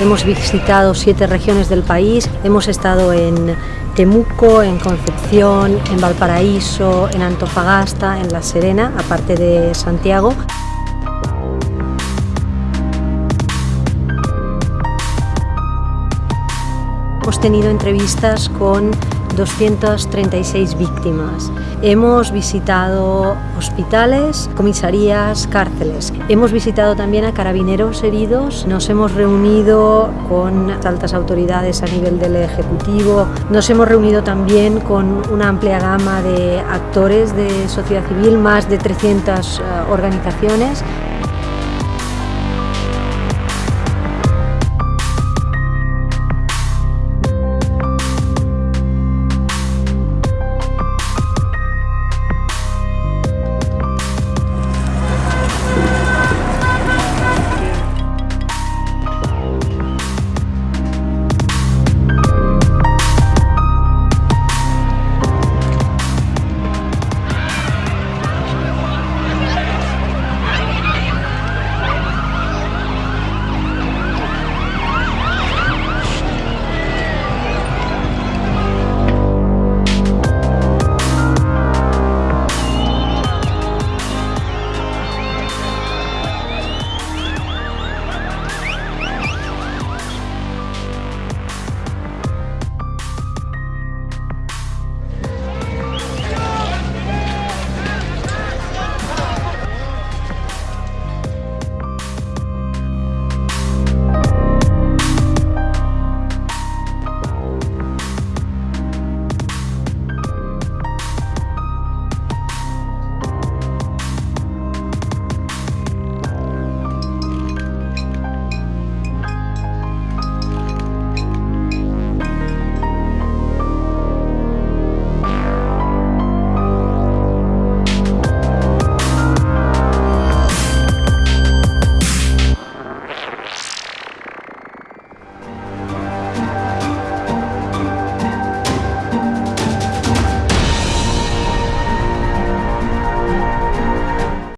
hemos visitado siete regiones del país, hemos estado en Temuco, en Concepción, en Valparaíso, en Antofagasta, en La Serena, aparte de Santiago. Hemos tenido entrevistas con 236 víctimas. Hemos visitado hospitales, comisarías, cárceles. Hemos visitado también a carabineros heridos. Nos hemos reunido con altas autoridades a nivel del Ejecutivo. Nos hemos reunido también con una amplia gama de actores de sociedad civil, más de 300 eh, organizaciones